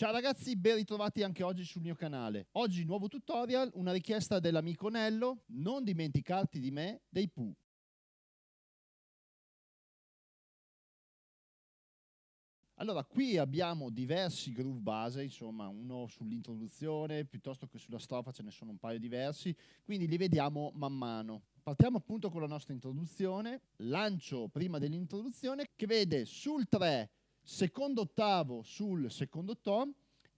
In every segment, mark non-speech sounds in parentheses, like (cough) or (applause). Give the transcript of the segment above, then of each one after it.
Ciao ragazzi, ben ritrovati anche oggi sul mio canale. Oggi nuovo tutorial, una richiesta dell'amico Nello, non dimenticarti di me, dei Pooh. Allora, qui abbiamo diversi groove base, insomma, uno sull'introduzione, piuttosto che sulla strofa ce ne sono un paio diversi, quindi li vediamo man mano. Partiamo appunto con la nostra introduzione, lancio prima dell'introduzione che vede sul 3 secondo ottavo sul secondo tom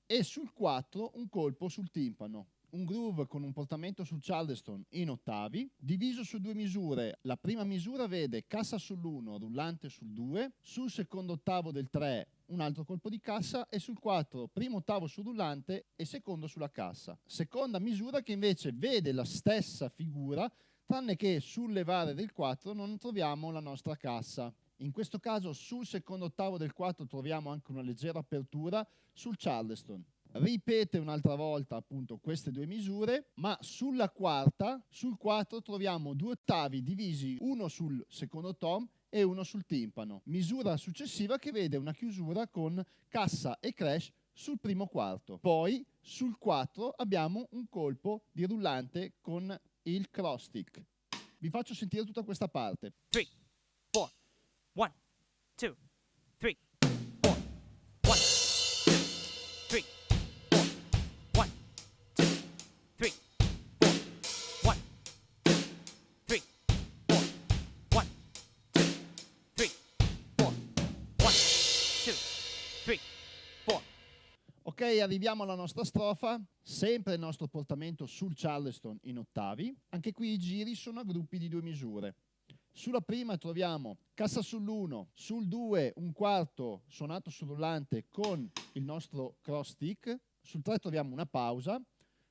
e sul 4 un colpo sul timpano. Un groove con un portamento sul charleston in ottavi, diviso su due misure. La prima misura vede cassa sull'1, rullante sul 2, sul secondo ottavo del 3 un altro colpo di cassa e sul 4 primo ottavo sul rullante e secondo sulla cassa. Seconda misura che invece vede la stessa figura tranne che sul levare del 4 non troviamo la nostra cassa. In questo caso sul secondo ottavo del 4 troviamo anche una leggera apertura sul Charleston. Ripete un'altra volta appunto queste due misure, ma sulla quarta, sul 4 troviamo due ottavi divisi uno sul secondo tom e uno sul timpano. Misura successiva che vede una chiusura con cassa e crash sul primo quarto. Poi sul 4 abbiamo un colpo di rullante con il cross stick. Vi faccio sentire tutta questa parte. 3, 4, One, two, three, four. One, two, three, four. One, two, three, four. One, two, three, four. One, two, three, four. One, two, three, four. Ok, arriviamo alla nostra strofa. Sempre il nostro portamento sul Charleston in ottavi. Anche qui i giri sono a gruppi di due misure. Sulla prima troviamo cassa sull'1, sul 2 un quarto suonato sul rullante con il nostro cross stick, sul 3 troviamo una pausa,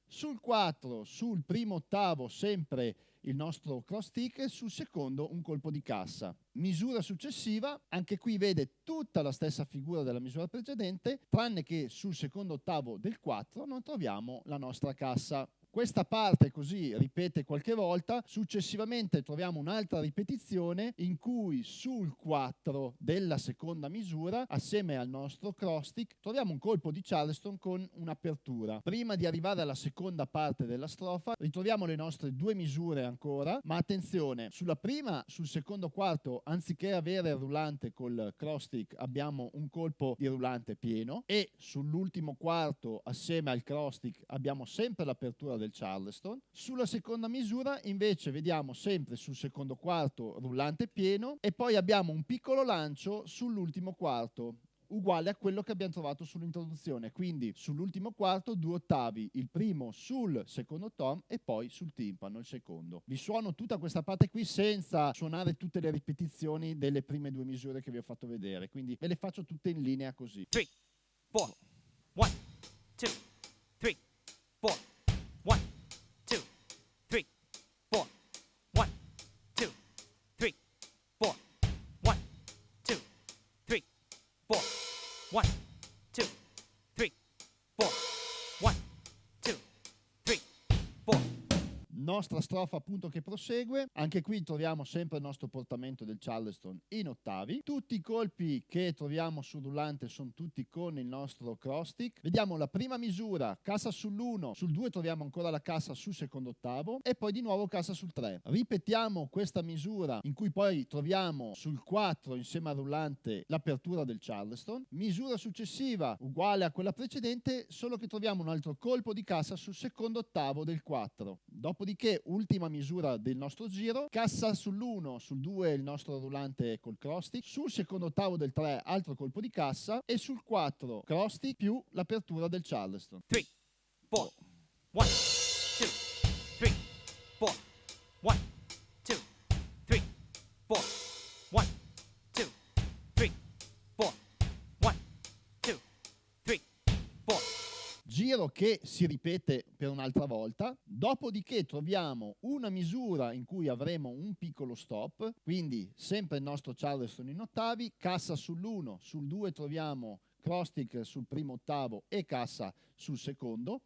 sul 4 sul primo ottavo sempre il nostro cross stick e sul secondo un colpo di cassa. Misura successiva, anche qui vede tutta la stessa figura della misura precedente, tranne che sul secondo ottavo del 4 non troviamo la nostra cassa. Questa parte così ripete qualche volta, successivamente troviamo un'altra ripetizione in cui sul 4 della seconda misura, assieme al nostro cross stick, troviamo un colpo di Charleston con un'apertura. Prima di arrivare alla seconda parte della strofa, ritroviamo le nostre due misure ancora, ma attenzione, sulla prima, sul secondo quarto, anziché avere il rullante col cross stick, abbiamo un colpo di rullante pieno e sull'ultimo quarto, assieme al cross stick, abbiamo sempre l'apertura del Charleston. Sulla seconda misura invece vediamo sempre sul secondo quarto rullante pieno e poi abbiamo un piccolo lancio sull'ultimo quarto uguale a quello che abbiamo trovato sull'introduzione, quindi sull'ultimo quarto due ottavi, il primo sul secondo tom e poi sul timpano il secondo. Vi suono tutta questa parte qui senza suonare tutte le ripetizioni delle prime due misure che vi ho fatto vedere, quindi ve le faccio tutte in linea così. 3, 4, 1, 2, nostra strofa appunto che prosegue, anche qui troviamo sempre il nostro portamento del Charleston in ottavi, tutti i colpi che troviamo sul rullante sono tutti con il nostro cross stick, vediamo la prima misura, cassa sull'1, sul 2 troviamo ancora la cassa sul secondo ottavo e poi di nuovo cassa sul 3. Ripetiamo questa misura in cui poi troviamo sul 4 insieme al rullante l'apertura del Charleston, misura successiva uguale a quella precedente solo che troviamo un altro colpo di cassa sul secondo ottavo del 4. Dopodiché Ultima misura del nostro giro, cassa sull'1, sul 2 il nostro rullante col cross stick, sul secondo ottavo del 3 altro colpo di cassa e sul 4 cross stick più l'apertura del Charleston. 3, 4, 1, che si ripete per un'altra volta, dopodiché troviamo una misura in cui avremo un piccolo stop, quindi sempre il nostro Charleston in ottavi, cassa sull'1, sul 2 troviamo cross stick sul primo ottavo e cassa sul secondo,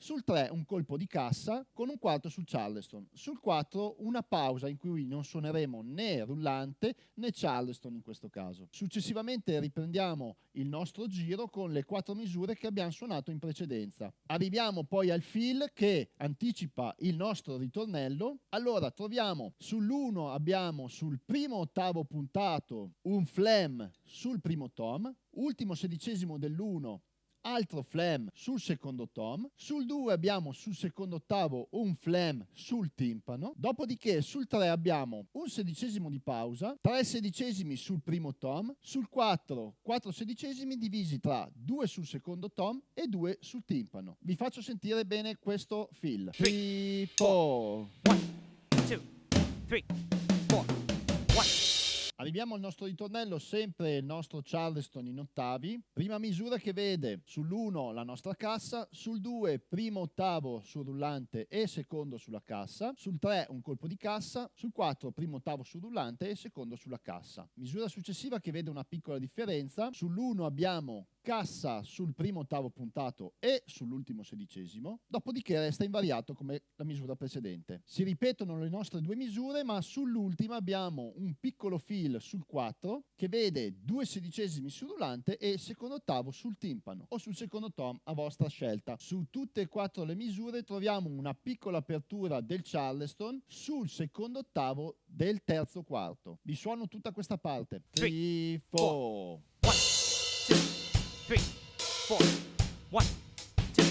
sul 3 un colpo di cassa con un quarto sul Charleston, sul 4 una pausa in cui non suoneremo né rullante né Charleston in questo caso. Successivamente riprendiamo il nostro giro con le quattro misure che abbiamo suonato in precedenza. Arriviamo poi al fill che anticipa il nostro ritornello. Allora troviamo sull'1 abbiamo sul primo ottavo puntato un flam sul primo tom, ultimo sedicesimo dell'1 altro flam sul secondo tom, sul 2 abbiamo sul secondo ottavo un flam sul timpano, dopodiché sul 3 abbiamo un sedicesimo di pausa, 3 sedicesimi sul primo tom, sul 4 4 sedicesimi divisi tra 2 sul secondo tom e 2 sul timpano. Vi faccio sentire bene questo fill. 3, 4, 1, 2, 3, 4, 1. Arriviamo al nostro ritornello, sempre il nostro Charleston in ottavi. Prima misura che vede sull'1 la nostra cassa, sul 2 primo ottavo sul rullante e secondo sulla cassa, sul 3 un colpo di cassa, sul 4 primo ottavo sul rullante e secondo sulla cassa. Misura successiva che vede una piccola differenza, sull'1 abbiamo cassa sul primo ottavo puntato e sull'ultimo sedicesimo, dopodiché resta invariato come la misura precedente. Si ripetono le nostre due misure, ma sull'ultima abbiamo un piccolo fill sul 4 che vede due sedicesimi sul rullante e secondo ottavo sul timpano o sul secondo tom a vostra scelta. Su tutte e quattro le misure troviamo una piccola apertura del Charleston sul secondo ottavo del terzo quarto. Vi suono tutta questa parte. 3, 4, three, four. One, two,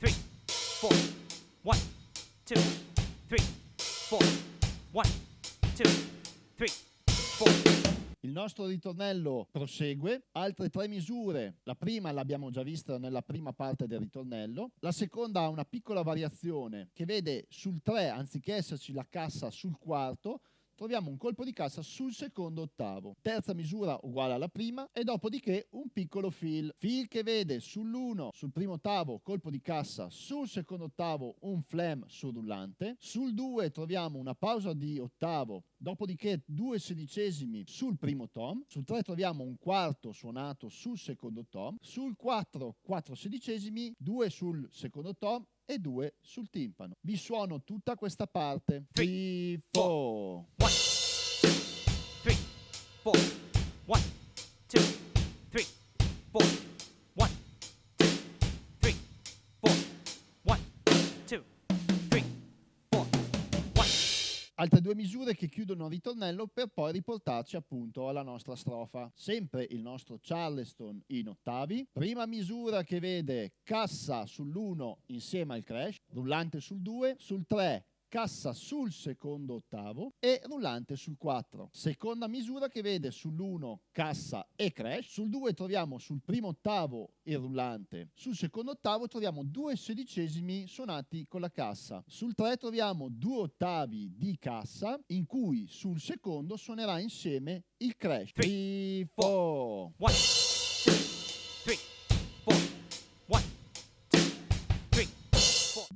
three, four. One, two, three, four. One, two, three, four. Il nostro ritornello prosegue, altre tre misure, la prima l'abbiamo già vista nella prima parte del ritornello, la seconda ha una piccola variazione che vede sul 3 anziché esserci la cassa sul quarto, troviamo un colpo di cassa sul secondo ottavo. Terza misura uguale alla prima e dopodiché un piccolo fill. Fill che vede sull'1, sul primo ottavo, colpo di cassa, sul secondo ottavo un flam sul rullante. Sul 2 troviamo una pausa di ottavo, dopodiché due sedicesimi sul primo tom. Sul 3 troviamo un quarto suonato sul secondo tom. Sul 4, 4 sedicesimi, 2 sul secondo tom e 2 sul timpano. Vi suono tutta questa parte. 3, 4. 1, 2, 3, 4. Altre due misure che chiudono il ritornello per poi riportarci appunto alla nostra strofa. Sempre il nostro Charleston in ottavi. Prima misura che vede cassa sull'1 insieme al crash, rullante sul 2, sul 3 cassa sul secondo ottavo e rullante sul 4. Seconda misura che vede sull'1 cassa e crash, sul 2 troviamo sul primo ottavo il rullante, sul secondo ottavo troviamo due sedicesimi suonati con la cassa, sul 3 troviamo due ottavi di cassa in cui sul secondo suonerà insieme il crash. 3, 4. 1,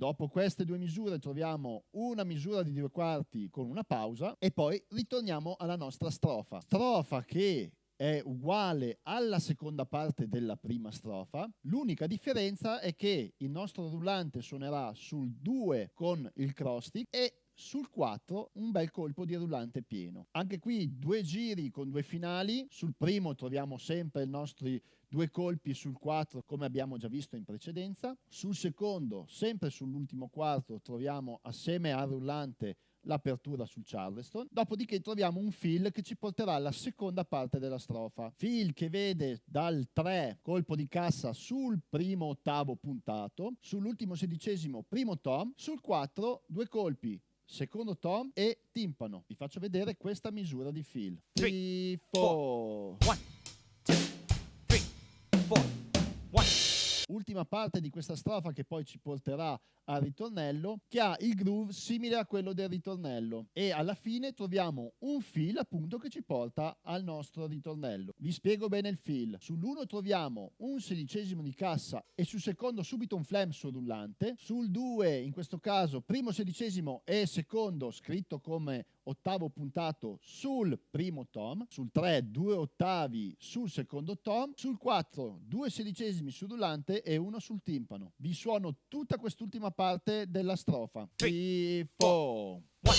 Dopo queste due misure troviamo una misura di due quarti con una pausa e poi ritorniamo alla nostra strofa. Strofa che è uguale alla seconda parte della prima strofa. L'unica differenza è che il nostro rullante suonerà sul 2 con il cross stick e sul 4 un bel colpo di rullante pieno. Anche qui due giri con due finali. Sul primo troviamo sempre i nostri due colpi sul 4 come abbiamo già visto in precedenza. Sul secondo, sempre sull'ultimo quarto, troviamo assieme al rullante l'apertura sul Charleston. Dopodiché troviamo un fill che ci porterà alla seconda parte della strofa. Fill che vede dal 3 colpo di cassa sul primo ottavo puntato, sull'ultimo sedicesimo primo tom, sul 4 due colpi secondo tom e timpano. Vi faccio vedere questa misura di fill. 3, 4. 1, 2, 3, 4. 1, Ultima parte di questa strofa che poi ci porterà al ritornello, che ha il groove simile a quello del ritornello. E alla fine troviamo un fill appunto che ci porta al nostro ritornello. Vi spiego bene il fill. Sull'1 troviamo un sedicesimo di cassa e sul secondo subito un flam rullante. Sul 2 in questo caso primo sedicesimo e secondo scritto come ottavo puntato sul primo tom, sul 3 due ottavi sul secondo tom, sul 4 due sedicesimi sull'ulante e uno sul timpano. Vi suono tutta quest'ultima parte della strofa. 3, 4, 1, 2,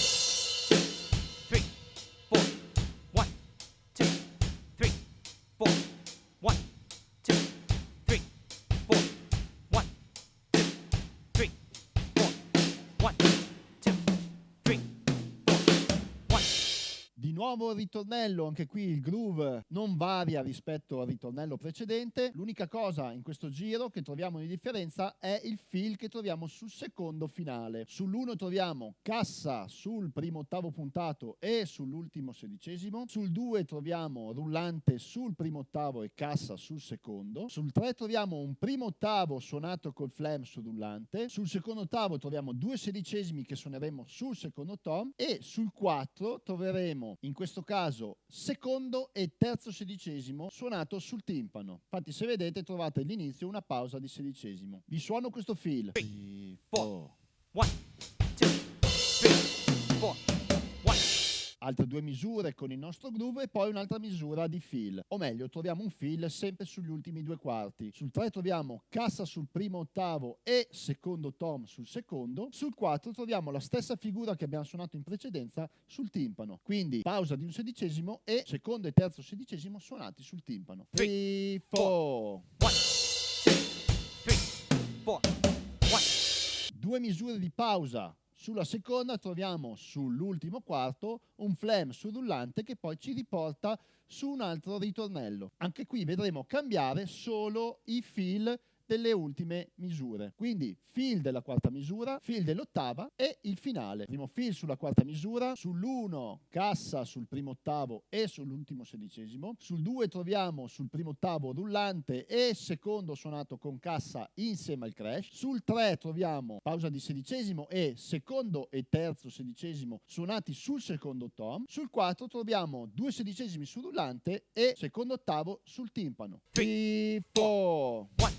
nuovo ritornello, anche qui il groove non varia rispetto al ritornello precedente. L'unica cosa in questo giro che troviamo di differenza è il feel che troviamo sul secondo finale. Sull'1 troviamo cassa sul primo ottavo puntato e sull'ultimo sedicesimo. Sul 2 troviamo rullante sul primo ottavo e cassa sul secondo. Sul 3 troviamo un primo ottavo suonato col flam sul rullante. Sul secondo ottavo troviamo due sedicesimi che suoneremo sul secondo tom e sul 4 troveremo in questo caso secondo e terzo sedicesimo suonato sul timpano. Infatti se vedete trovate all'inizio una pausa di sedicesimo. Vi suono questo feel. Three, four. Altre due misure con il nostro groove e poi un'altra misura di feel. O meglio, troviamo un feel sempre sugli ultimi due quarti. Sul 3 troviamo cassa sul primo ottavo e secondo tom sul secondo. Sul 4 troviamo la stessa figura che abbiamo suonato in precedenza sul timpano. Quindi pausa di un sedicesimo e secondo e terzo sedicesimo suonati sul timpano. 3, 4. one, two, three, four. One, Due misure di pausa. Sulla seconda troviamo sull'ultimo quarto un flam sul rullante che poi ci riporta su un altro ritornello. Anche qui vedremo cambiare solo i feel delle ultime misure. Quindi feel della quarta misura, feel dell'ottava e il finale. Primo feel sulla quarta misura, sull'1 cassa sul primo ottavo e sull'ultimo sedicesimo, sul 2 troviamo sul primo ottavo rullante e secondo suonato con cassa insieme al crash, sul 3 troviamo pausa di sedicesimo e secondo e terzo sedicesimo suonati sul secondo tom, sul 4 troviamo due sedicesimi sul rullante e secondo ottavo sul timpano. 3, 4. one,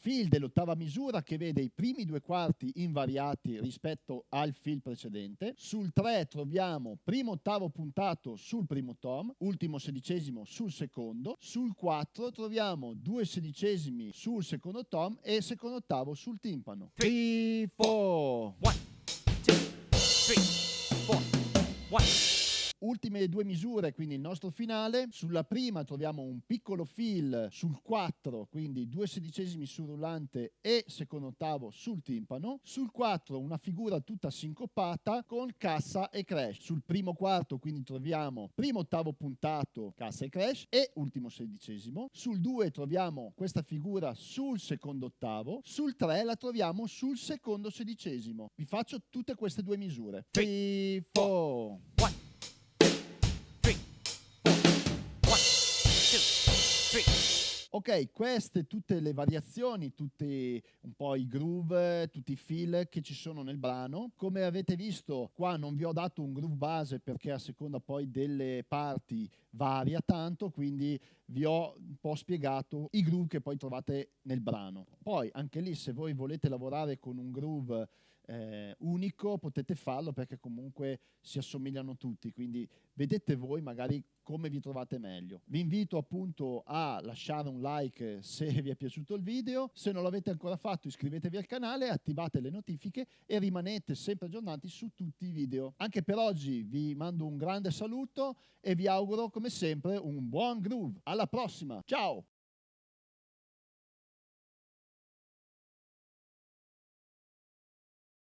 Fill dell'ottava misura che vede i primi due quarti invariati rispetto al fill precedente. Sul 3 troviamo primo ottavo puntato sul primo tom, ultimo sedicesimo sul secondo. Sul 4 troviamo due sedicesimi sul secondo tom e secondo ottavo sul timpano. 3, 4. one, two, three, four. One, Ultime due misure, quindi il nostro finale. Sulla prima troviamo un piccolo fill sul 4, quindi due sedicesimi sul rullante e secondo ottavo sul timpano. Sul 4 una figura tutta sincopata con cassa e crash. Sul primo quarto quindi troviamo primo ottavo puntato, cassa e crash e ultimo sedicesimo. Sul 2 troviamo questa figura sul secondo ottavo. Sul 3 la troviamo sul secondo sedicesimo. Vi faccio tutte queste due misure. 3, 4, 1. Ok, queste tutte le variazioni, tutti un po' i groove, tutti i feel che ci sono nel brano. Come avete visto, qua non vi ho dato un groove base perché a seconda poi delle parti varia tanto, quindi vi ho un po' spiegato i groove che poi trovate nel brano. Poi anche lì se voi volete lavorare con un groove eh, unico potete farlo perché comunque si assomigliano tutti, quindi vedete voi magari come vi trovate meglio. Vi invito appunto a lasciare un like se (laughs) vi è piaciuto il video, se non l'avete ancora fatto iscrivetevi al canale, attivate le notifiche e rimanete sempre aggiornati su tutti i video. Anche per oggi vi mando un grande saluto e vi auguro come sempre un buon groove. Alla prossima, ciao!